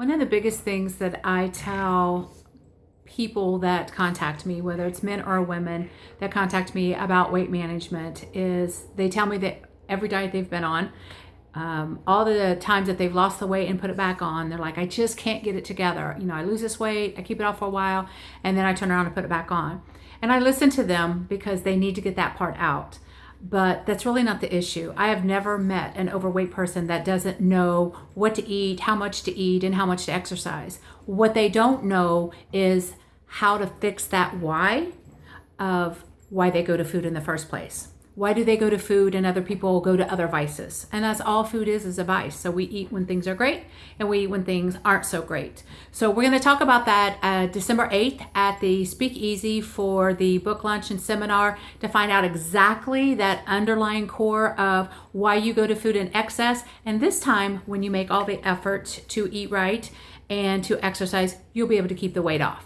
One of the biggest things that I tell people that contact me, whether it's men or women that contact me about weight management, is they tell me that every diet they've been on, um, all the times that they've lost the weight and put it back on, they're like, I just can't get it together. You know, I lose this weight, I keep it off for a while, and then I turn around and put it back on. And I listen to them because they need to get that part out but that's really not the issue. I have never met an overweight person that doesn't know what to eat, how much to eat, and how much to exercise. What they don't know is how to fix that why of why they go to food in the first place. Why do they go to food and other people go to other vices? And that's all food is, is a vice. So we eat when things are great and we eat when things aren't so great. So we're going to talk about that uh, December 8th at the Speakeasy for the book launch and seminar to find out exactly that underlying core of why you go to food in excess. And this time, when you make all the effort to eat right and to exercise, you'll be able to keep the weight off.